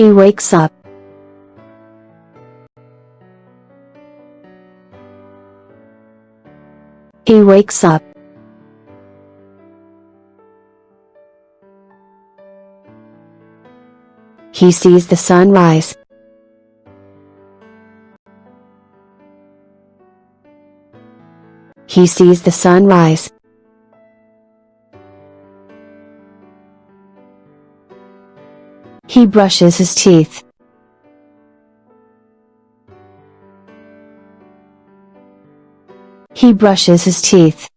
He wakes up. He wakes up. He sees the sun rise. He sees the sun He brushes his teeth. He brushes his teeth.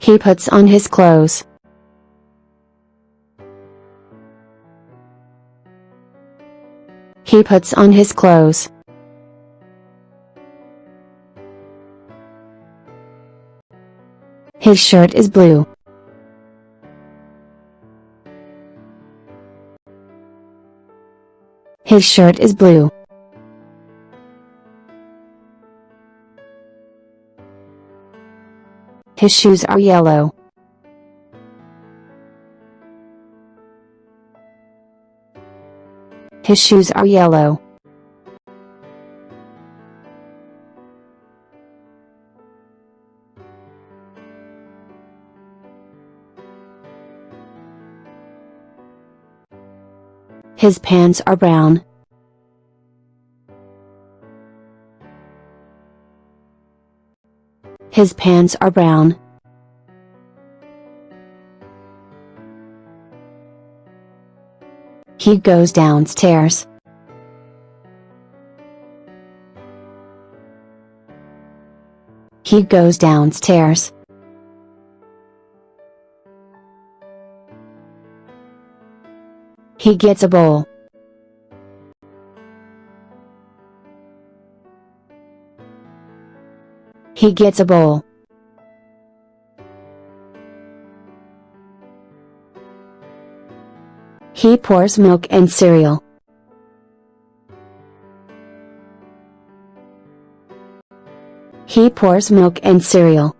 He puts on his clothes. He puts on his clothes. His shirt is blue. His shirt is blue. His shoes are yellow. His shoes are yellow. His pants are brown. His pants are brown. He goes downstairs. He goes downstairs. He gets a bowl. He gets a bowl. He pours milk and cereal. He pours milk and cereal.